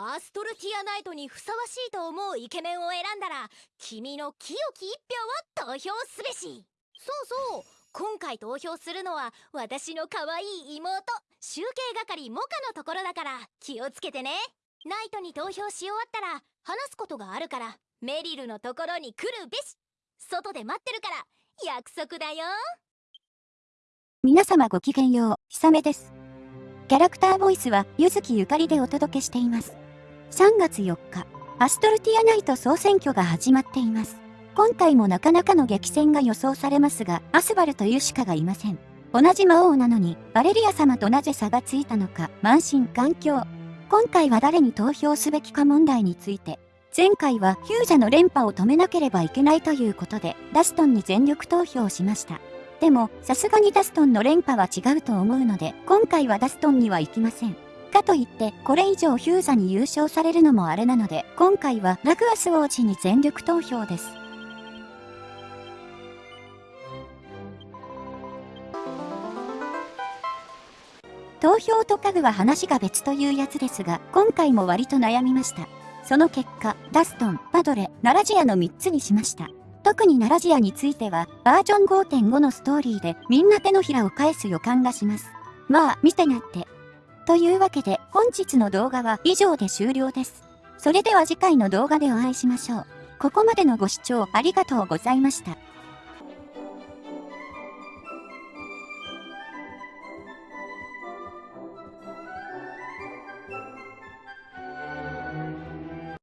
アストルティアナイトにふさわしいと思うイケメンを選んだら君の清き一票を投票すべし。そうそう。今回投票するのは私の可愛い妹集計係モカのところだから気をつけてね。ナイトに投票し終わったら話すことがあるからメリルのところに来るべし。外で待ってるから約束だよ。皆様ごきげんよう、ひさめです。キャラクターボイスは、ゆずきゆかりでお届けしています。3月4日、アストルティアナイト総選挙が始まっています。今回もなかなかの激戦が予想されますが、アスバルというしかがいません。同じ魔王なのに、バレリア様となぜ差がついたのか、満身環境。今回は誰に投票すべきか問題について、前回はヒュージャの連覇を止めなければいけないということで、ダストンに全力投票しました。でも、さすがにダストンの連覇は違うと思うので、今回はダストンには行きません。かといって、これ以上ヒューザに優勝されるのもあれなので、今回はラグアス王子に全力投票です。投票と家具は話が別というやつですが、今回も割と悩みました。その結果、ダストン、パドレ、ナラジアの3つにしました。特にナラジアについては、バージョン5.5のストーリーでみんな手のひらを返す予感がします。まあ、見てなって。というわけで、本日の動画は以上で終了です。それでは次回の動画でお会いしましょう。ここまでのご視聴ありがとうございました。